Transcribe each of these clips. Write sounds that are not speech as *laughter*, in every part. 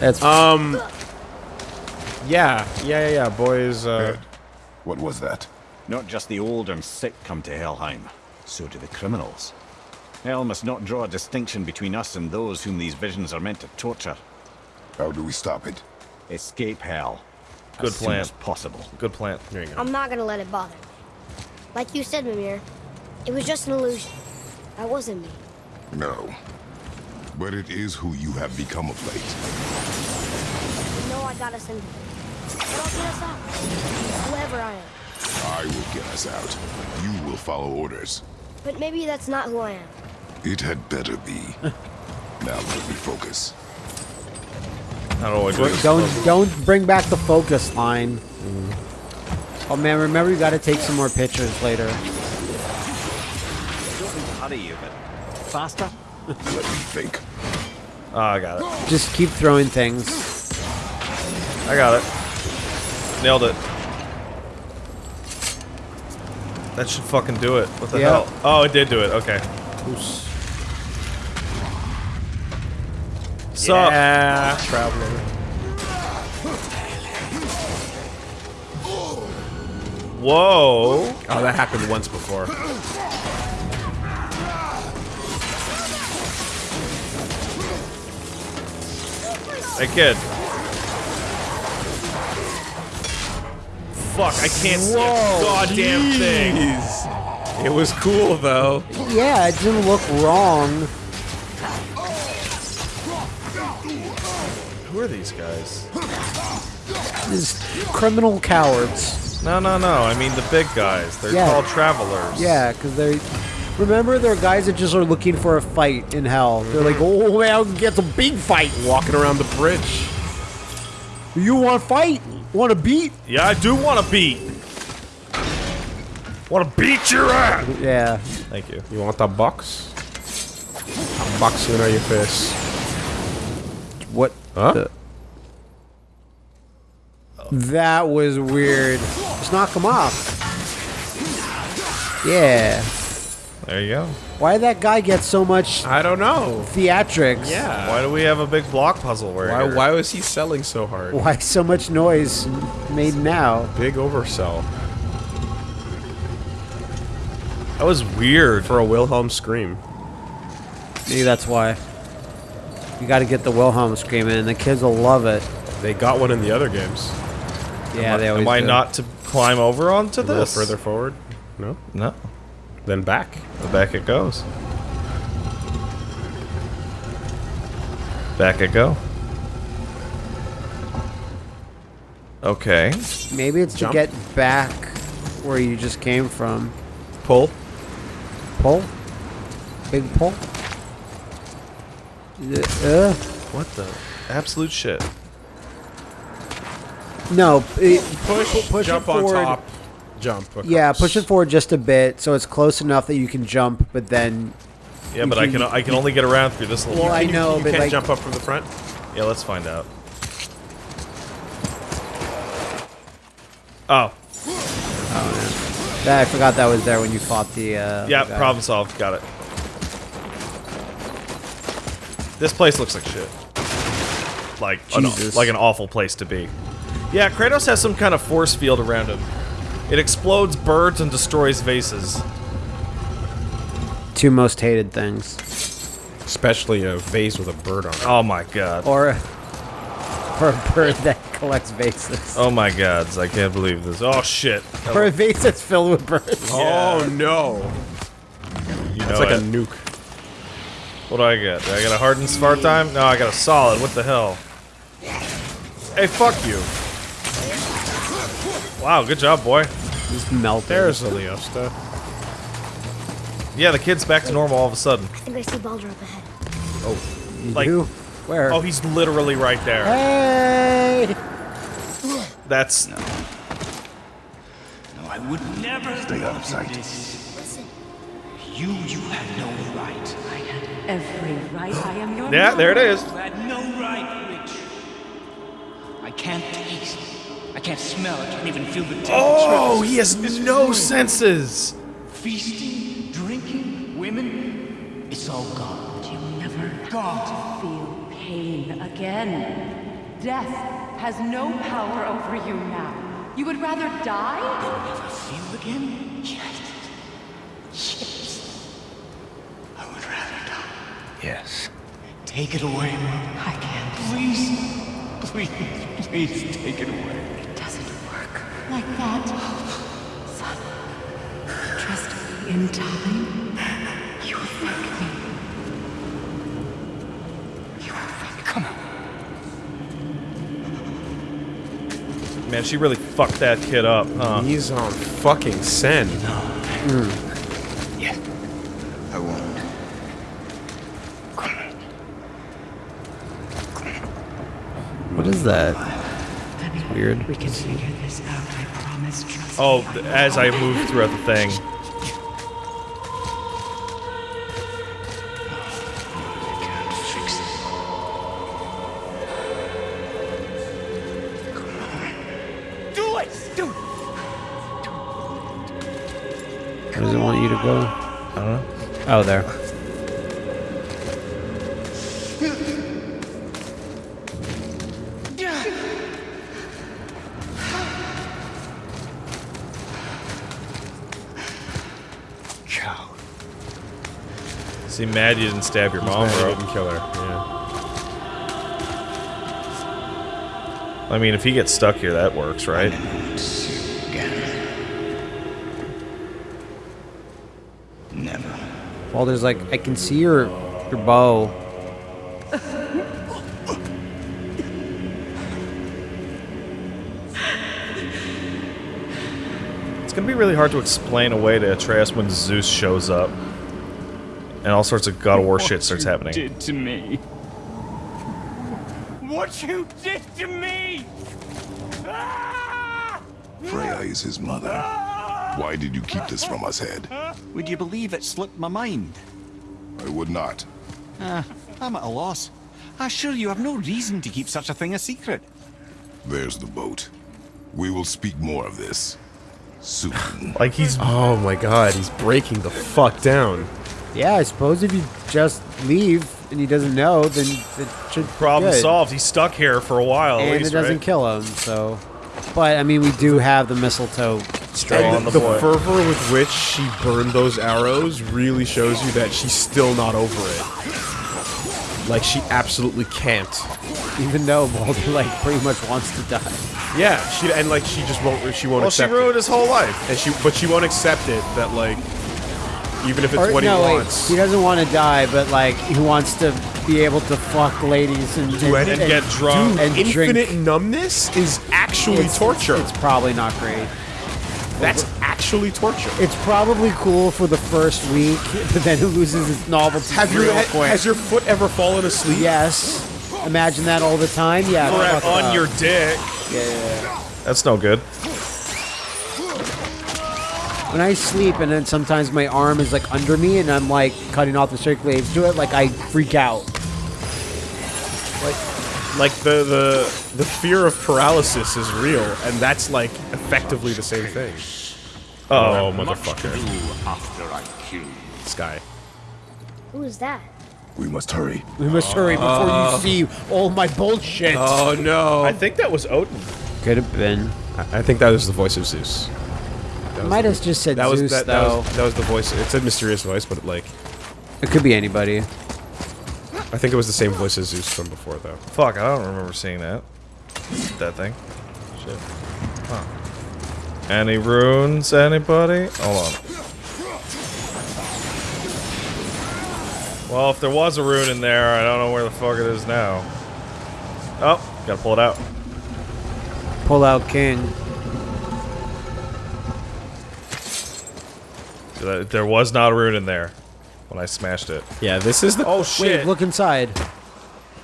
That's Um. Yeah, yeah, yeah, yeah. Boys, uh. Ed, what was that? Not just the old and sick come to Helheim, so do the criminals. Hell must not draw a distinction between us and those whom these visions are meant to torture. How do we stop it? Escape hell. Good as soon plan. as possible. Good plan. There you go. I'm not gonna let it bother me. Like you said, Mimir, it was just an illusion. That wasn't me. No. But it is who you have become of late. You know I got us into this. But I'll get us out. Whoever I am. I will get us out. You will follow orders. But maybe that's not who I am. It had better be. *laughs* now let me focus. Not always. don't don't bring back the focus line. Oh man, remember you got to take some more pictures later. Don't need to hurry you, but faster? Let me think. Oh, I got it. Just keep throwing things. I got it. Nailed it. That should fucking do it. What the Yeah. hell? Oh, it did do it. Okay. So, Yeah, traveler. whoa. Oh, that happened once before. Hey, kid. Fuck, I can't see a goddamn thing. It was cool though. Yeah, it didn't look wrong. Who are these guys? These criminal cowards. No, no, no. I mean the big guys. They're Yeah. called travelers. Yeah, because they. Remember, there are guys that just are looking for a fight in hell. They're like, mm-hmm. oh man, I'll get some big fight. Walking around the bridge. You want to fight? Want to beat? Yeah, I do want to beat. Want to beat your ass? Yeah. Thank you. You want that box? I'm boxing on your face. What? Huh? the- That was weird. Just knock him off. Yeah. There you go. Why did that guy get so much I don't know. theatrics? Yeah. Why do we have a big block puzzle where Why, why was he selling so hard? Why so much noise made now? Big oversell. That was weird. For a Wilhelm scream. Maybe that's why. You got to get the Wilhelm screaming, and the kids will love it. They got one in the other games. Yeah, they always Am I do. not to climb over onto A little this? further forward. No? No. Then back. Back it goes. Back it go. Okay. Maybe it's Jump. to get back where you just came from. Pull. Pull? Big pull? Uh, What the? Absolute shit. no, it, Push, push it jump on forward. top, jump. yeah, push it forward just a bit so it's close enough that you can jump, but then. Yeah, but I can I can only get around through this little. Well, I You- know, you but can't like. jump up from the front. Yeah, let's find out. Oh, I forgot that was there when you fought the. Uh, yeah, the problem solved. Got it. This place looks like shit. Like an, like an awful place to be. Yeah, Kratos has some kind of force field around him. It explodes birds and destroys vases. Two most hated things. Especially a vase with a bird on it. Oh my god. Or. Or a bird that collects vases. Oh my gods, I can't believe this. Oh shit. Or a vase that's filled with birds. *laughs* Oh no! You It's know like it. a nuke. What do I get? Do I get a hardened smart time? No, I got a solid. What the hell? Hey, fuck you. Wow, good job, boy. Just melted. There's the Leosta. Yeah, the kid's back to normal all of a sudden. I think I see Baldur up ahead. Oh, You like- do? Where? Oh, he's literally right there. Hey! That's No, I would never Stay out of sight. Listen, You, you had no right. I had every right. I am your yeah. There it is. You had no right, Witch. I can't taste. I can't smell. I can't even feel the oh, temperature. Oh, he has This no room. senses. Feasting, drinking, women. It's all gone. You'll never Gone. feel pain again. Death has no power over you now. You would rather die? Feel again? Yes. Yes. I would rather die. Yes. Take it away, Mom. I can't. Please. Please, please take it away. It doesn't work like that. Son, trust me in time. You will thank me. You will thank Come on. Man, she really fucked that kid up, huh? He's on fucking send. Hmm. Yes. I won't. Come on. What is that? weird. We can figure this out, I promise. Trust Oh, as I move throughout the thing. I can't fix it. Come on. Do it! Do it! Where does it want you to go? I don't know. Oh, there. See, mad you didn't stab your mom, I bro. didn't kill her. Yeah. I mean, if he gets stuck here, that works, right? Never. Well, there's like, I can see your, your bow. It's gonna be really hard to explain away to Atreus when Zeus shows up. And all sorts of God of War shit starts happening. did to me. What you did to me! Ah! Freya is his mother. Why did you keep this from us, Head? Would you believe it slipped my mind? I would not. Ah, I'm at a loss. I assure you I've no reason to keep such a thing a secret. There's the boat. We will speak more of this soon. Like he's Oh my god, he's breaking the fuck down. Yeah, I suppose if you just leave and he doesn't know, then it should be problem good. solved. He's stuck here for a while. at and least, it doesn't right? kill him. So, but I mean, we do have the mistletoe. Still And on the, the, boy. fervor with which she burned those arrows really shows you that she's still not over it. Like she absolutely can't. Even though Baldur like pretty much wants to die. Yeah, she and like she just won't. She won't well, she ruined it. his whole life. And she, but she won't accept it that like, even if it's Or- what no, he wait, wants. he doesn't want to die, but like he wants to be able to fuck ladies and, and, anything. And get drunk. and Infinite drink. numbness is actually It's- torture. It's probably not great. That's actually torture. It's probably cool for the first week, but then it loses its novelty Have you ha- quick. has your foot ever fallen asleep? yes. Imagine that all the time. Yeah. On your dick. Yeah, yeah, yeah. That's no good. When I sleep and then sometimes my arm is like under me and I'm like cutting off the circulates to it, like I freak out. Like like the the the fear of paralysis is real, and that's like effectively the same thing. Oh, motherfucker! After I kill you. This guy. Who is that? We must hurry. We must hurry before you uh. see all my bullshit. Oh no! I think that was Odin. Could have been. I, I think that was the voice of Zeus. That was Might have just said that was Zeus that, that though. was that was the voice. It said mysterious voice, but like It could be anybody. I think it was the same voice as Zeus from before, though. Fuck, I don't remember seeing that. That thing. Shit. Huh. Any runes, anybody? Hold on. Well, if there was a rune in there, I don't know where the fuck it is now. Oh, gotta pull it out. Pull out king. There there was not a rune in there when I smashed it. Yeah, this is the Oh shit! Wait, look inside.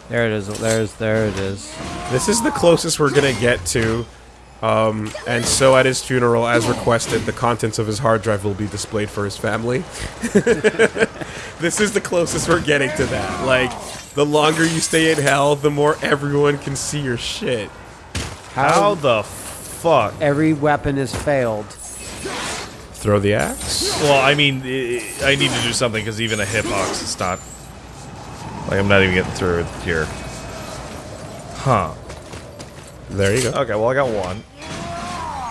There it is. There's there it is. this is the closest we're gonna get to. Um, and so at his funeral, as requested, the contents of his hard drive will be displayed for his family. *laughs* this is the closest we're getting to that. Like, the longer you stay in hell, the more everyone can see your shit. How the fuck? Every weapon has failed. Throw the axe. Well, I mean, I I need to do something because even a hitbox is not. Like, I'm not even getting through it here. Huh. There you go. Okay, well I got one.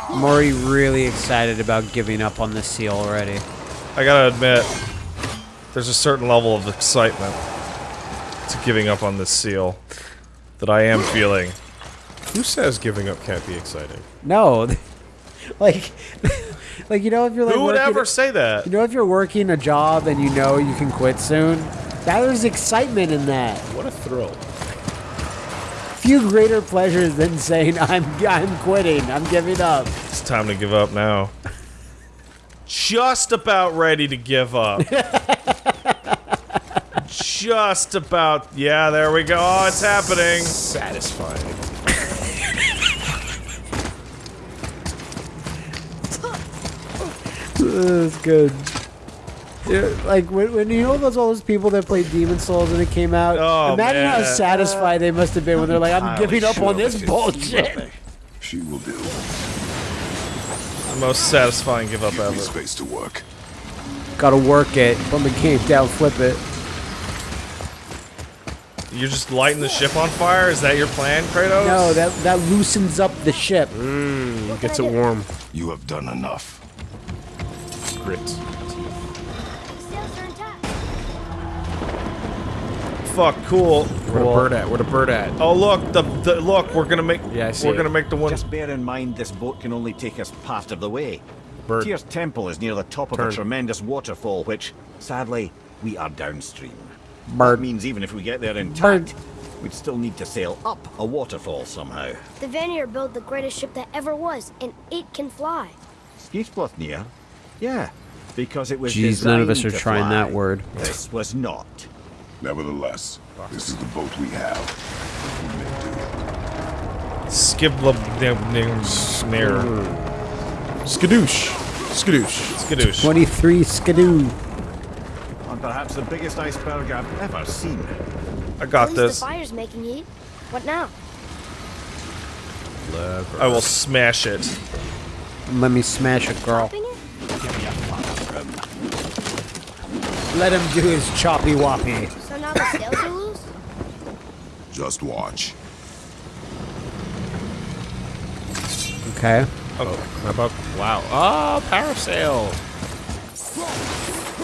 I'm really excited about giving up on this seal already. I gotta admit, there's a certain level of excitement to giving up on this seal that I am feeling. Who says giving up can't be exciting? No, *laughs* like, like you know if you're like Who would working- ever say that? You know if you're working a job and you know you can quit soon, that there's excitement in that. What a thrill. Few greater pleasures than saying I'm I'm quitting, I'm giving up. It's time to give up now. Just about ready to give up. *laughs* Just about. Yeah, there we go. Oh, it's happening. Satisfying. That's good. Yeah, like when, when you know those all those people that played Demon Souls when it came out. Oh, imagine how satisfied they must have been when they're like, "I'm giving up sure on this this bullshit." She will do. The most satisfying give up ever. space to work. Gotta work it. Put the game down, flip it. You're just lighting the ship on fire? Is that your plan, Kratos? No, that that loosens up the ship. Hmm, gets it warm. You have done enough. Grit. Sails are intact. Fuck, cool. Where the bird at? Where the bird at? Oh look, the, the look, we're gonna make Yeah, I see we're it. gonna make the one Just bear in mind this boat can only take us part of the way. Bird. Tyr's temple is near the top of Turn. a tremendous waterfall, which, sadly, we are downstream. Bird. That means even if we get there intact, Bird. we'd still need to sail up a waterfall somehow. The Vanir built the greatest ship that ever was, and it can fly. Skidbladnir? Yeah, because it was Jeez, none of us are to trying that word. This was not. Nevertheless, this is the boat we have. skip the mirror. Skadoosh. Skadoosh. Skadoosh. 23 skidoo. And perhaps the biggest iceberg I've ever seen. I At got least this. the fire's making heat. What now? I will smash it. Let me smash it, girl. Chopping it? Let him do his choppy woppy. So now the sails are loose? Just watch. Okay. Oh, how about wow? Oh, parasail.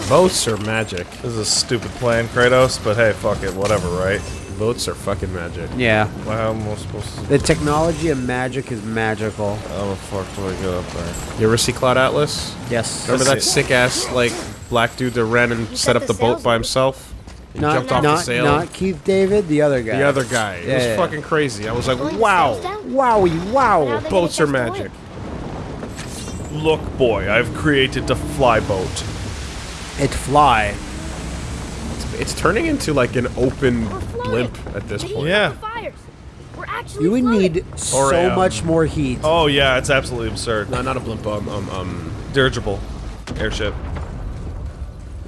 Boats are magic. This is a stupid plan, Kratos, but hey, fuck it, whatever, right? Boats are fucking magic. Yeah. Well, How am I supposed to? The technology of magic is magical. How the fuck do I get up there? You ever see Cloud Atlas? Yes. Remember Let's that sick ass like black dude that ran and set up the the boat by himself? He Not, jumped off not, the sail. not Keith David, the other guy. the other guy. It Yeah, was yeah. fucking crazy. I was like, Pulling wow. sails? Wowie, wow. Boats are catch the wind. magic. Look, boy, I've created a fly boat. It fly. It's turning into like an open blimp at this point. Yeah. of the fires. We're actually You would need so Or, um, much more heat. Oh yeah, it's absolutely absurd. No, not a blimp. Um, um, um. Dirigible, airship.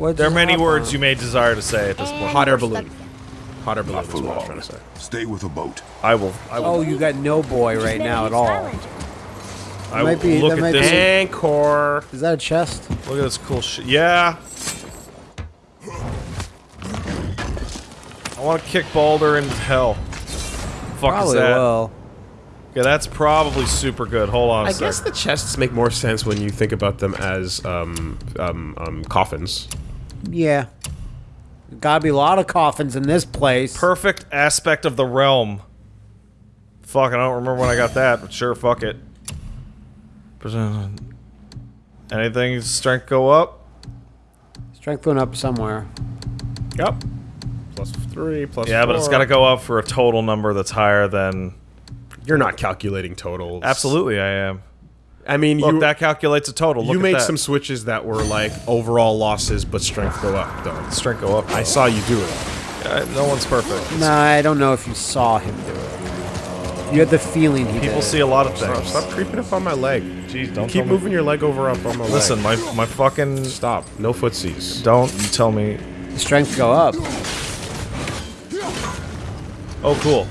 What's There are many up words on? you may desire to say at this And point. Hot air balloon. Hot air balloon Not is for what I was trying to say. Stay with a boat. I will. I will. Oh, you got no boy right made now at all. Skylander. I will might be- look that at might this. be- Anchor. Is that a chest? Look at this cool shit. Yeah. I want to kick Baldur into hell. Fuck Probably is that? will. Yeah, that's probably super good. Hold on a I sec. guess the chests make more sense when you think about them as um, um, um, coffins. Yeah. Gotta be a lot of coffins in this place. Perfect aspect of the realm. Fuck, I don't remember when I got that, but sure, fuck it. Percent- Anything strength go up? Strength went up somewhere. Yep. Plus three, plus Yeah, but it's got to go up for a total number that's higher than. You're not calculating totals. Absolutely, I am. I mean, Look, you that calculates a total. Look you at made that. some switches that were like overall losses, but strength go up. Though strength go up. I saw you do it. Uh, no one's perfect. Nah, I don't know if you saw him do it. You had the feeling he People did. see a lot of things. stop creeping up on my leg. Jeez, don't Keep tell me- moving your leg over up on my Listen, leg. my my fucking. Stop. No footsies. Don't you tell me. Strength go up. Oh, cool.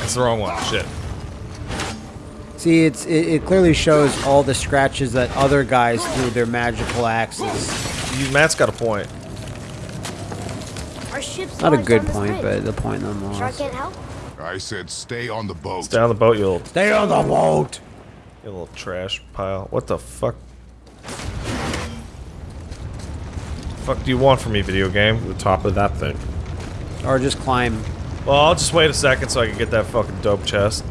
That's the wrong one. Shit. See, it's it, it clearly shows all the scratches that other guys threw their magical axes. You, Matt's got a point. Our ship's Not a good point, bridge. but the point Shark nonetheless. can't help. I said stay on the boat. Stay on the boat, you little, Stay on the boat. you little trash pile. What the fuck? Fuck do you want from me, video game? The top of that thing. Or just climb. Well, I'll just wait a second so I can get that fucking dope chest.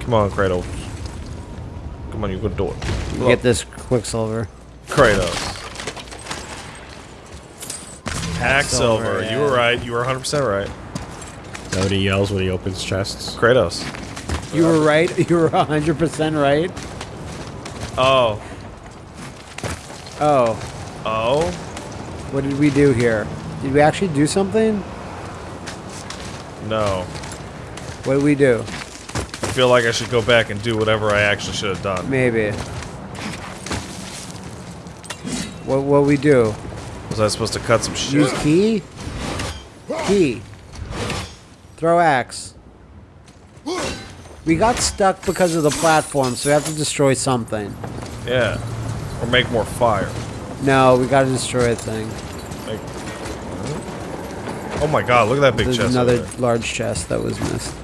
Come on, Kratos. Come on, you can do it. Get this Quicksilver. Kratos. Hacksilver. Silver, You were right. You were 100% right. Is that what he yells when he opens chests? Kratos. You were right. *laughs* You were 100% right. Oh. Oh. Oh? What did we do here? Did we actually do something? No. What did we do? I feel like I should go back and do whatever I actually should have done. Maybe. What what we do? Was I supposed to cut some shit? Use key? Key. Throw axe. We got stuck because of the platform, so we have to destroy something. Yeah. Or make more fire. No, we gotta destroy a thing. Like, oh my god, look at that big There's chest. another large chest that was missed.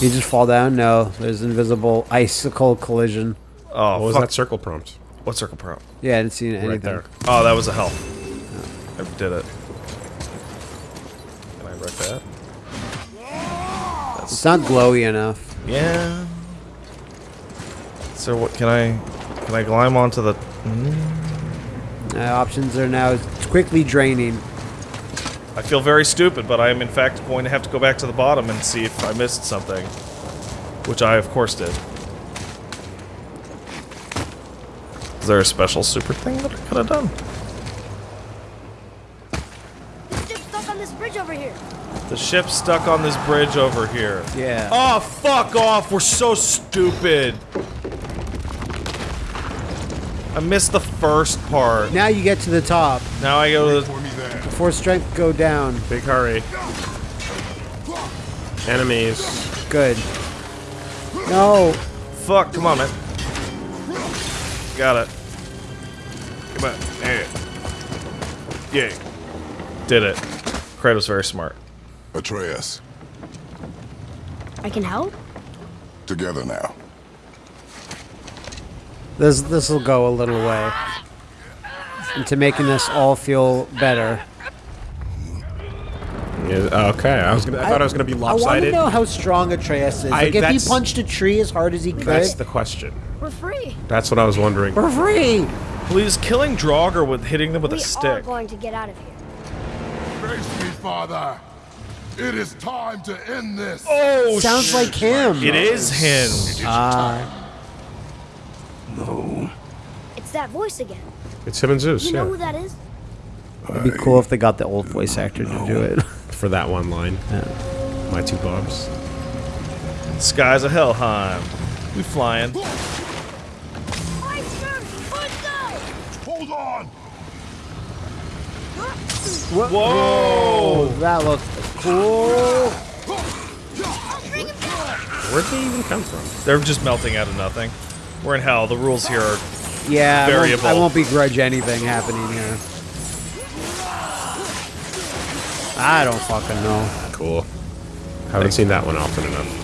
You just fall down? No, there's invisible icicle collision. Oh, What was fuck. that circle prompt? What circle prompt? Yeah, I didn't see anything. Right there. Oh, that was a health. I did it. Can I wreck that? It's not glowy enough. Yeah. So what can I can I climb onto the Uh, options are now quickly draining. I feel very stupid, but I am in fact going to have to go back to the bottom and see if I missed something. Which I of course did. Is there a special super thing that I could have done? The ship's stuck on this bridge over here. The ship's stuck on this bridge over here. Yeah. Oh, fuck off! We're so stupid! I missed the first part. Now you get to the top. Now I go to the... For me there. Before strength go down. Big hurry. Enemies. Good. No. Fuck, come on, man. Got it. Come on. Yeah. Yeah. Did it. Kratos very smart. Atreus, I can help? together now. This this will go a little way into making this all feel better. Yeah, okay, I was gonna. I, thought I was gonna be lopsided. I want to know how strong Atreus is. I- Like if he punched a tree as hard as he could That's the question. We're free. That's what I was wondering. for free. Please, killing Draugr with hitting them with we a are stick. going to get out of here. Face me, father. It is time to end this. Oh, Sounds sh- like him. It is him. Ah, It's that voice again. It's him and Zeus. You know Yeah, who that is? it'd be cool if they got the old voice actor to do it. For that one line. My two bobs. Skies of Helheim. We flying. Hold on. Whoa! that looked cool. Where'd they even come from? They're just melting out of nothing. We're in hell. The rules here are Yeah, I won't, Variable. I won't begrudge anything happening here. I don't fucking know. Cool. Haven't seen that one often enough.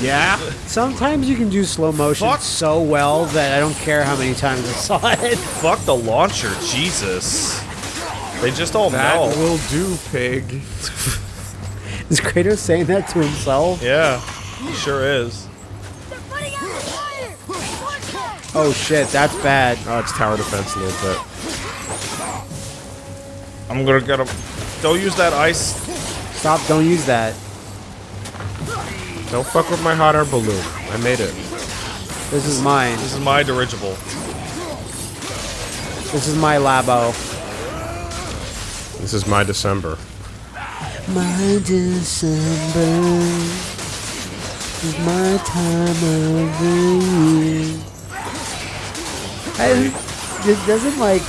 Yeah. Sometimes you can do slow motion Fuck. so well that I don't care how many times I saw it. *laughs* fuck the launcher. Jesus. They just all That melt. will do, pig. *laughs* Is Kratos saying that to himself? Yeah, he sure is. They're putting out the fire! Watch out! Oh shit, that's bad. Oh, it's tower defense a little bit. I'm gonna get him. Don't use that ice. Stop, don't use that. Don't fuck with my hot air balloon. I made it. This is mine. This is my dirigible. This is my labo. This is my December. My December is my time of the year. I, it doesn't like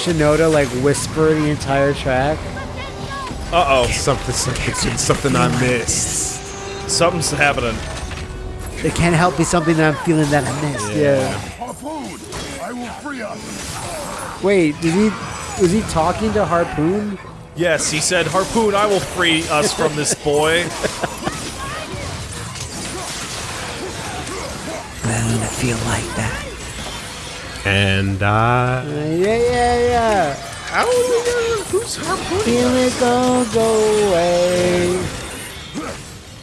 Shinoda like whisper the entire track. Uh oh. Something, something, something I missed. Something's happening. It can't help be something that I'm feeling that I missed. Yeah. Harpoon. I will free us. Wait, did he Was he talking to Harpoon? Yes, he said, Harpoon, I will free us from this boy. Man, I feel like that. And uh, Yeah, yeah, yeah. How are we gonna, who's Harpoon? Feel it go go away.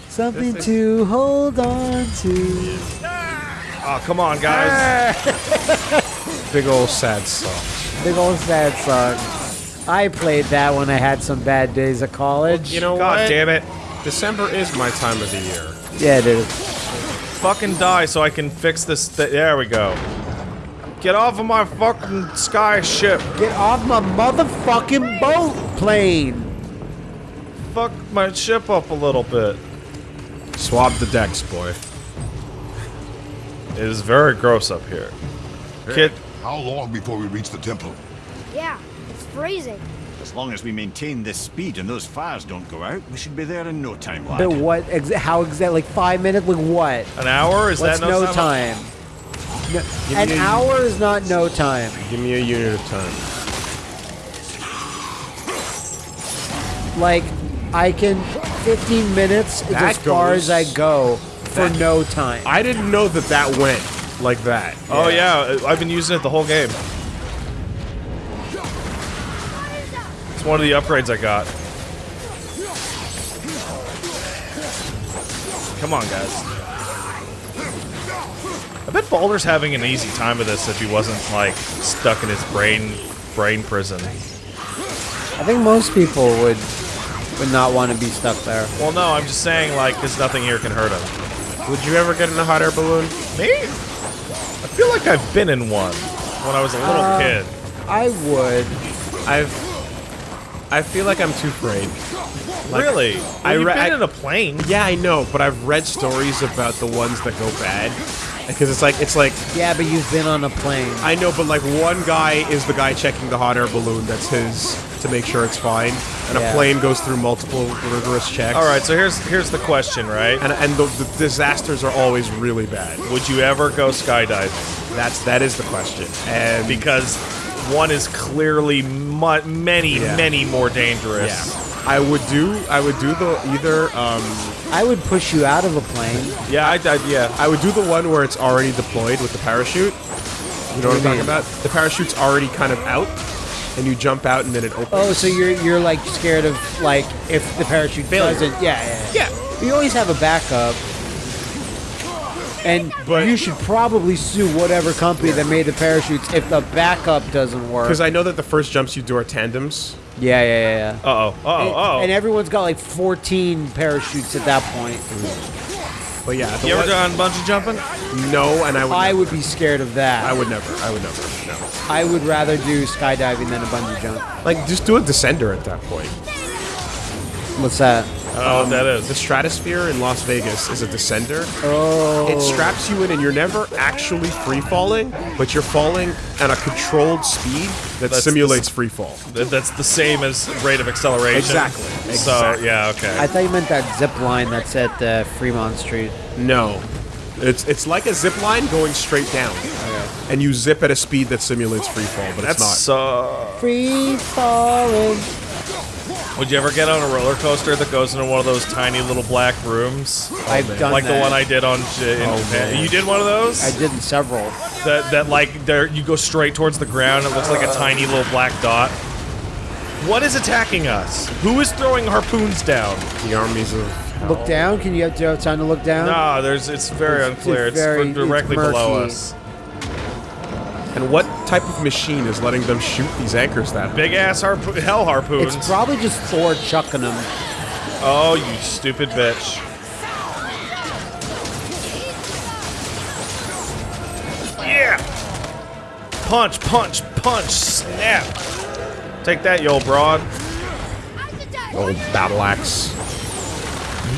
Something to hold on to. Oh, come on, guys. *laughs* big old sad song. Big old sad song. I played that when I had some bad days at college. You know God what? damn it. December is my time of the year. Yeah, it is. Fucking die so I can fix this. Th there we go. Get off of my fucking sky ship. Get off my motherfucking boat plane. Fuck my ship up a little bit. Swab the decks, boy. It is very gross up here. Kid, How long before we reach the temple? Yeah, it's freezing. As long as we maintain this speed and those fires don't go out, we should be there in no time, lad. But what? Exa- how exactly? Like five minutes? Like what? an hour? Is What's that no time? No, an hour is not no time. Give me a unit of time. Like, I can 15 minutes is That as far as I go for that- no time. I didn't know that that went like that. Oh yeah, uh, I've been using it the whole game. It's one of the upgrades I got. Come on, guys. I bet Baldur's having an easy time with this if he wasn't like stuck in his brain brain prison. I think most people would would not want to be stuck there. Well, no, I'm just saying like because nothing here can hurt him. Would you ever get in a hot air balloon? Me? I feel like I've been in one when I was a little Uh, kid. I would. I've. I feel like I'm too afraid. Like, really? I I you've been I- in a plane. Yeah, I know, but I've read stories about the ones that go bad. Because it's like it's like Yeah, but you've been on a plane. I know, but like one guy is the guy checking the hot air balloon. That's his to make sure it's fine. And Yeah. a plane goes through multiple rigorous checks. All right, so here's here's the question, right? And and the, the disasters are always really bad. Would you ever go skydiving? That's that is the question. And Because one is clearly mu- many, Yeah. many more dangerous. yeah, I would do I would do the either um I would push you out of a plane. Yeah, I, I yeah. I would do the one where it's already deployed with the parachute. You know what I'm do you talking about? The parachute's already kind of out, and you jump out and then it opens. Oh, so you're you're like scared of like if the parachute Failure. doesn't? Yeah, yeah. yeah. You always have a backup. And But- you should probably sue whatever company that made the parachutes if the backup doesn't work. Because I know that the first jumps you do are tandems. Yeah, yeah, yeah, yeah. Uh oh. Uh oh. and, Uh and oh. everyone's got like 14 parachutes at that point. But yeah, the You ever one- done bungee jumping? No, and I would. I never. would be scared of that. I would never. I would never. No. I would rather do skydiving than a bungee jump. Like, just do a descender at that point. What's that? I don't know what that The. Stratosphere in Las Vegas is a descender. Oh, It straps you in, and you're never actually free falling, but you're falling at a controlled speed that That's simulates free fall. That- That's the same as rate of acceleration. Exactly. So Exactly. yeah, okay. I thought you meant that zip line that's at uh, Fremont Street. No, it's it's like a zip line going straight down, and you zip at a speed that simulates free fall, but it's That's not. uh. Free falling. Would you ever get on a roller coaster that goes into one of those tiny little black rooms? Oh, I've done like the one I did on. J- in Oh, Japan? man. You did one of those? I did several. That that like there you go straight towards the ground. It looks like a tiny little black dot. What is attacking us? Who is throwing harpoons down? the armies of. Look down. Can you have, do you have time to look down? No, there's it's very It's- unclear. it's It's, very- directly it's below us. And what type of machine is letting them shoot these anchors that? Big ass harpo- hell harpoons. It's probably just Thor chucking them. oh, you stupid bitch. Yeah. Punch, punch, punch, snap. Take that, you old broad. Old battle axe.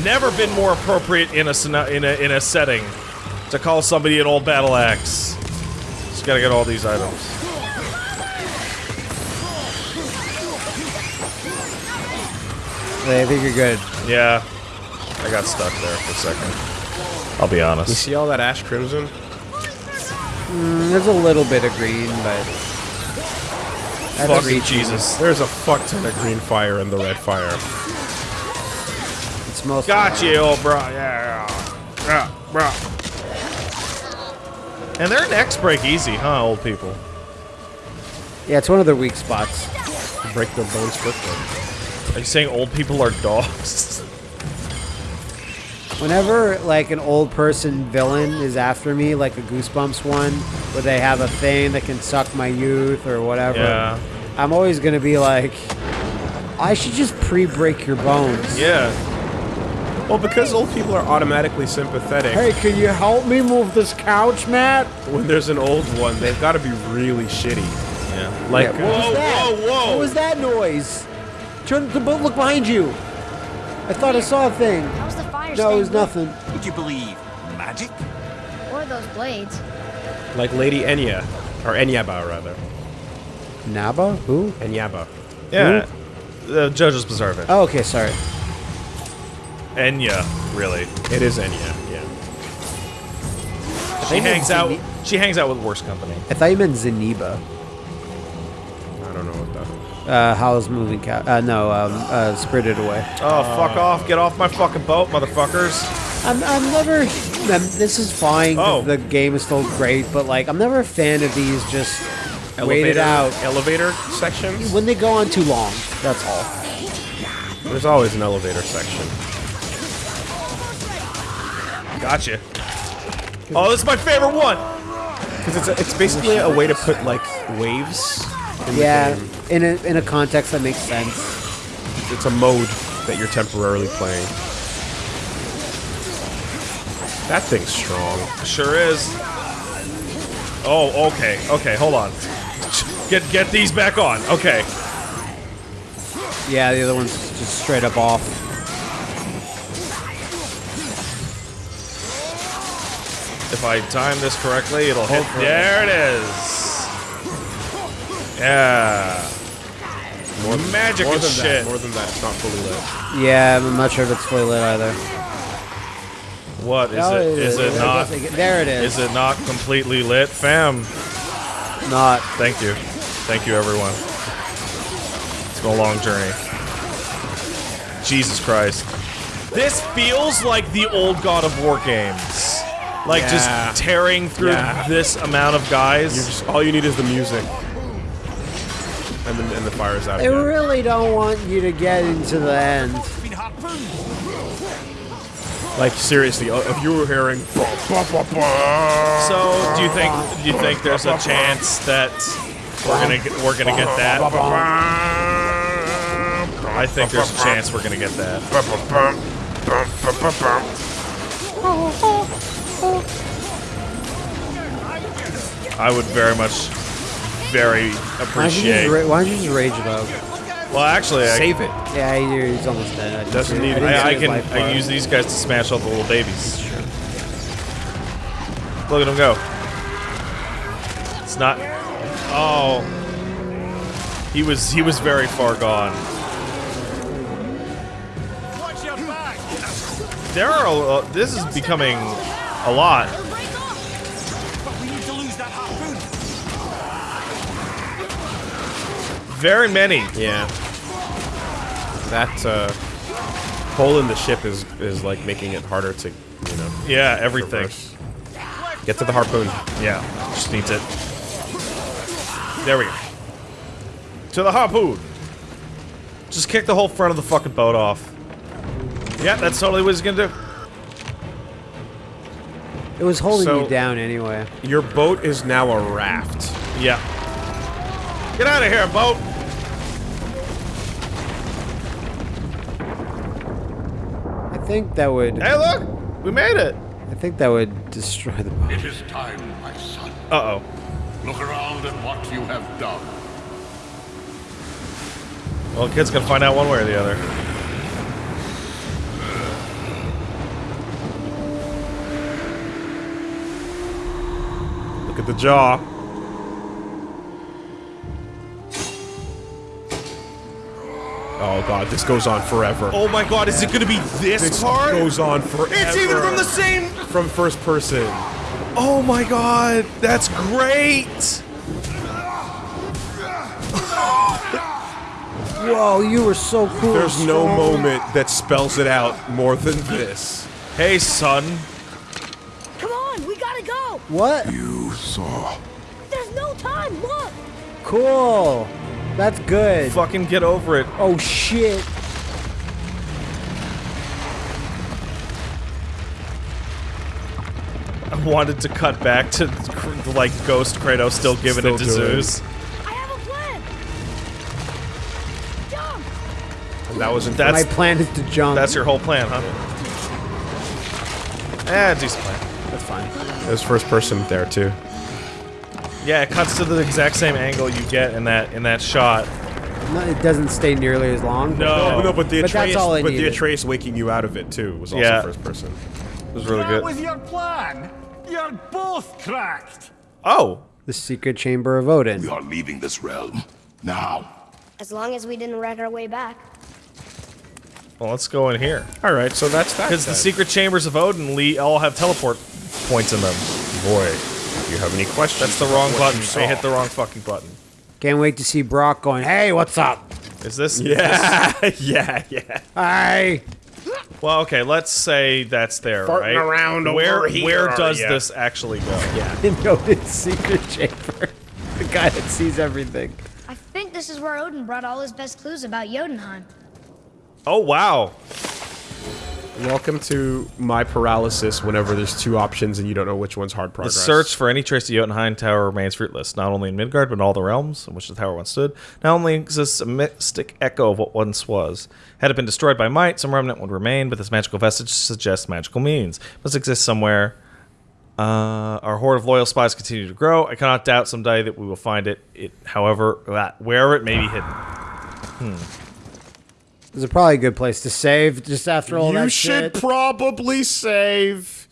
Never been more appropriate in a in a in a setting to call somebody an old battle axe. Just gotta get all these items. I think you're good. Yeah, I got stuck there for a second. I'll be honest. You see all that ash crimson? Mm, There's a little bit of green, but That's Fucking reaching. Jesus. There's a fuck ton of green fire in the red fire. It's most. Got you, old bro. Yeah, yeah, bro. And their necks break easy, huh, old people? Yeah, it's one of their weak spots. Break their bones quickly. Are you saying old people are dogs? Whenever like an old person villain is after me, like a Goosebumps one, where they have a thing that can suck my youth or whatever, Yeah. I'm always gonna be like, I should just pre-break your bones. Yeah. Well, because old people are automatically sympathetic, Hey, can you help me move this couch, Matt? when there's an old one, they've got to be really shitty. Yeah. Like, Yeah, what was that? whoa, whoa. What was that noise? Turn the boat. Look behind you. I thought I saw a thing. How's the fire No, it was nothing. Would you believe magic? lit? Or those blades. like Lady Enya, or Enyaba rather. Naba? Who? Enyaba. Yeah. The JoJo's Bizarre Adventure. Oh, okay, sorry. Enya, really. It is Enya. Yeah. She hangs out. She hangs out with worse company. I thought you meant Zeniba. I don't know what that. Uh, Howl's Moving Couch. Uh, no, um, uh, Spirited Away. Oh, fuck off! Get off my fucking boat, motherfuckers! I'm, I'm never. Um, this is fine. Oh. The game is still great, but like, I'm never a fan of these just waited out. Elevator sections. When they go on too long, that's all. There's always an elevator section. Gotcha. Oh, this is my favorite one. Because it's a, it's basically a way to put like waves. In Yeah, in a in a context that makes sense. It's a mode that you're temporarily playing. That thing's strong. Sure is. Oh, okay, okay. Hold on. Get get these back on. Okay. Yeah, the other one's just straight up off. If I time this correctly, it'll hit. There it is. Yeah. More Magic more than shit. That, more than that, it's not fully lit. Yeah, I'm not sure if it's fully lit either. What is No, it? Is it not? There it is. Is it not completely lit, fam? not? Thank you. Thank you, everyone. It's been a long journey. Jesus Christ. This feels like the old God of War games. Like Yeah. just tearing through Yeah. this amount of guys. You just all you need is the music, and then and the fire's out. They again. really don't want you to get into the end. Like seriously, uh, if you were hearing, So, do you think do you think there's a chance that we're gonna get, we're gonna get that? I think there's a chance we're gonna get that. I would very much, very Why don't you just, appreciate. why don't you just rage about? Well, actually, I, save it. Yeah, he's almost dead. I Doesn't need- didn't I, I can I can use these guys to smash all the little babies. Look at him go. It's not. Oh, he was he was very far gone. There are. A, uh, this is becoming a lot. Very many. Yeah. That uh, hole in the ship is is like making it harder to, you know. Yeah, everything. reverse. Get to the harpoon. Yeah, just needs it. There we go. To the harpoon. Just kick the whole front of the fucking boat off. Yeah, that's totally what he's gonna do. It was holding So- you down anyway. Your boat is now a raft. Yeah. Get out of here, boat! I think that would. Hey, look! We made it! I think that would destroy the boat. It is time, my son. Uh-oh. Look around at what you have done. Well, the kid's gonna find out one way or the other. The jaw. Oh god, this goes on forever. Oh my god, is it gonna be this, this hard? goes on forever. It's even from the same... from first person. Oh my god, that's great! Whoa, you were so cool. There's no strong. moment that spells it out more than this. Hey, son. Come on, we gotta go. What? You saw. There's no time. Look. Cool. That's good. Fucking get over it. Oh shit. I wanted to cut back to like Ghost Kratos still giving Still it to doing. Zeus. I have a plan. Jump. And that was in That's My plan is to jump. that's your whole plan, huh? Eh, decent plan. That's fine. It was first person there too. Yeah, it cuts to the exact same angle you get in that in that shot. No, it doesn't stay nearly as long. No. Oh, no, but the But that's Atreus, all I but the. Atreus waking you out of it too was also Yeah. first person. It was really That good. was your plan. You're both cracked. Oh, The secret chamber of Odin. We are leaving this realm. Now. As long as we didn't wreck our way back. well, let's go in here. All right, so that's that. Because the secret chambers of Odin le- all have teleport points in them. boy, if you have any questions, That's the wrong what button. you I hit the wrong fucking button. Can't wait to see Brok going, hey, what's up? Is this? Yeah, *laughs* yeah, yeah. Hi. Well, okay. Let's say that's there, Farting right? around where over here, where does ya? this actually go? Yeah. *laughs* In Odin's secret chamber. the guy that sees everything. I think this is where Odin brought all his best clues about Jotunheim. Oh wow. Welcome to my paralysis whenever there's two options and you don't know which one's hard progress. The search for any trace of Jotunheim Tower remains fruitless, not only in Midgard, but in all the realms in which the tower once stood. Now only exists a mystic echo of what once was. Had it been destroyed by might, some remnant would remain, but this magical vestige suggests magical means. It must exist somewhere. Uh, our horde of loyal spies continue to grow. I cannot doubt someday that we will find it. It, however, that wherever it may be hidden. This is probably a good place to save just after all you that shit. You should probably save.